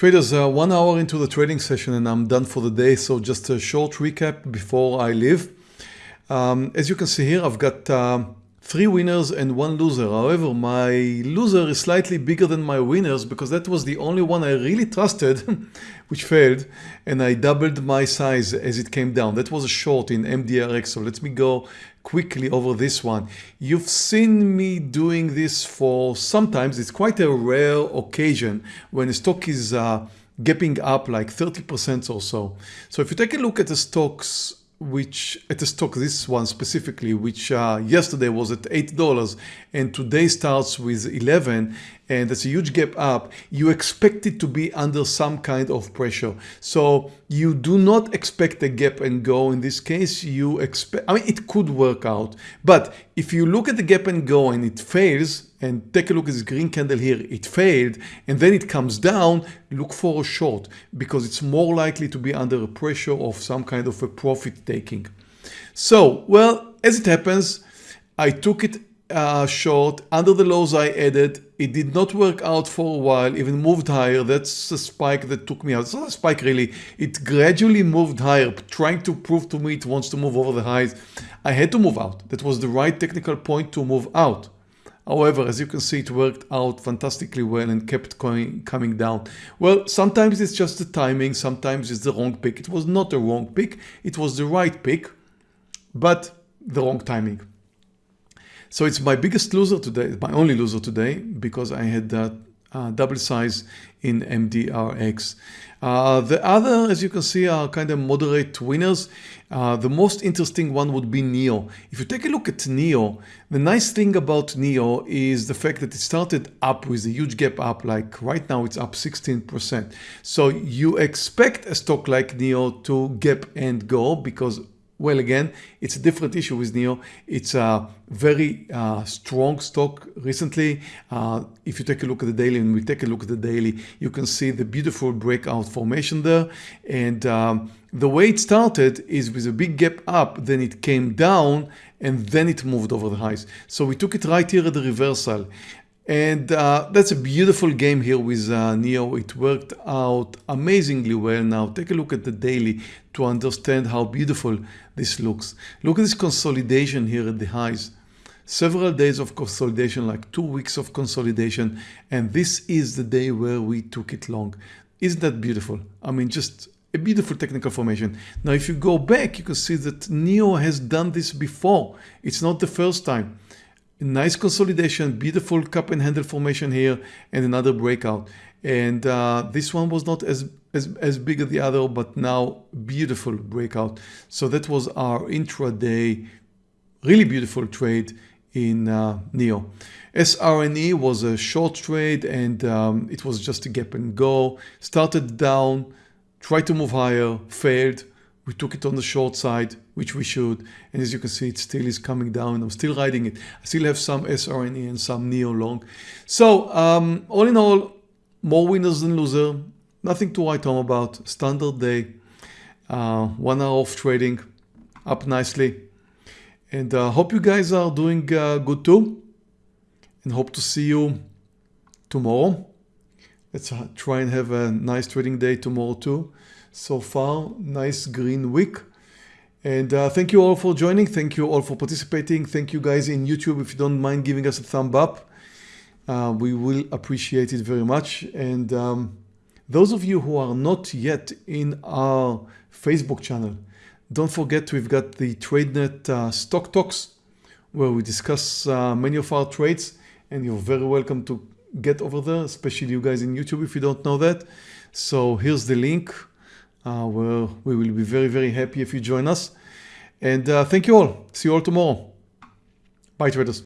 Traders, uh, one hour into the trading session and I'm done for the day. So just a short recap before I leave. Um, as you can see here, I've got uh, three winners and one loser. However, my loser is slightly bigger than my winners because that was the only one I really trusted, which failed. And I doubled my size as it came down. That was a short in MDRX. So let me go quickly over this one. You've seen me doing this for sometimes, it's quite a rare occasion when a stock is uh, gapping up like 30% or so. So if you take a look at the stocks which at the stock, this one specifically, which uh, yesterday was at $8 and today starts with 11 and that's a huge gap up, you expect it to be under some kind of pressure. So you do not expect a gap and go in this case, you expect, I mean, it could work out, but if you look at the gap and go and it fails, and take a look at this green candle here, it failed, and then it comes down, look for a short because it's more likely to be under a pressure of some kind of a profit taking. So, well, as it happens, I took it uh, short under the lows I added. It did not work out for a while, even moved higher. That's a spike that took me out. It's not a spike really. It gradually moved higher, trying to prove to me it wants to move over the highs. I had to move out. That was the right technical point to move out. However, as you can see, it worked out fantastically well and kept going, coming down. Well, sometimes it's just the timing. Sometimes it's the wrong pick. It was not a wrong pick. It was the right pick, but the wrong timing. So it's my biggest loser today, my only loser today, because I had that uh, double size in MDRX. Uh, the other, as you can see, are kind of moderate winners. Uh, the most interesting one would be NEO. If you take a look at NEO, the nice thing about NEO is the fact that it started up with a huge gap up, like right now it's up 16%. So you expect a stock like NEO to gap and go because well, again, it's a different issue with NEO. It's a very uh, strong stock recently. Uh, if you take a look at the daily and we take a look at the daily, you can see the beautiful breakout formation there. And um, the way it started is with a big gap up, then it came down and then it moved over the highs. So we took it right here at the reversal. And uh, that's a beautiful game here with uh, NIO. It worked out amazingly well. Now take a look at the daily to understand how beautiful this looks. Look at this consolidation here at the highs. Several days of consolidation, like two weeks of consolidation. And this is the day where we took it long. Isn't that beautiful? I mean, just a beautiful technical formation. Now, if you go back, you can see that Neo has done this before. It's not the first time nice consolidation, beautiful cup and handle formation here and another breakout. And uh, this one was not as, as, as big as the other, but now beautiful breakout. So that was our intraday, really beautiful trade in uh, NIO. SRNE was a short trade and um, it was just a gap and go. Started down, tried to move higher, failed, we took it on the short side, which we should. And as you can see, it still is coming down. I'm still riding it. I still have some SRNE and some Neo long. So um, all in all, more winners than losers. Nothing to write home about. Standard day. Uh, one hour of trading. Up nicely. And uh, hope you guys are doing uh, good too. And hope to see you tomorrow. Let's uh, try and have a nice trading day tomorrow too so far. Nice green week. And uh, thank you all for joining. Thank you all for participating. Thank you guys in YouTube if you don't mind giving us a thumb up. Uh, we will appreciate it very much. And um, those of you who are not yet in our Facebook channel, don't forget we've got the TradeNet uh, Stock Talks where we discuss uh, many of our trades and you're very welcome to get over there, especially you guys in YouTube if you don't know that. So here's the link uh, we will be very, very happy if you join us. And uh, thank you all. See you all tomorrow. Bye traders.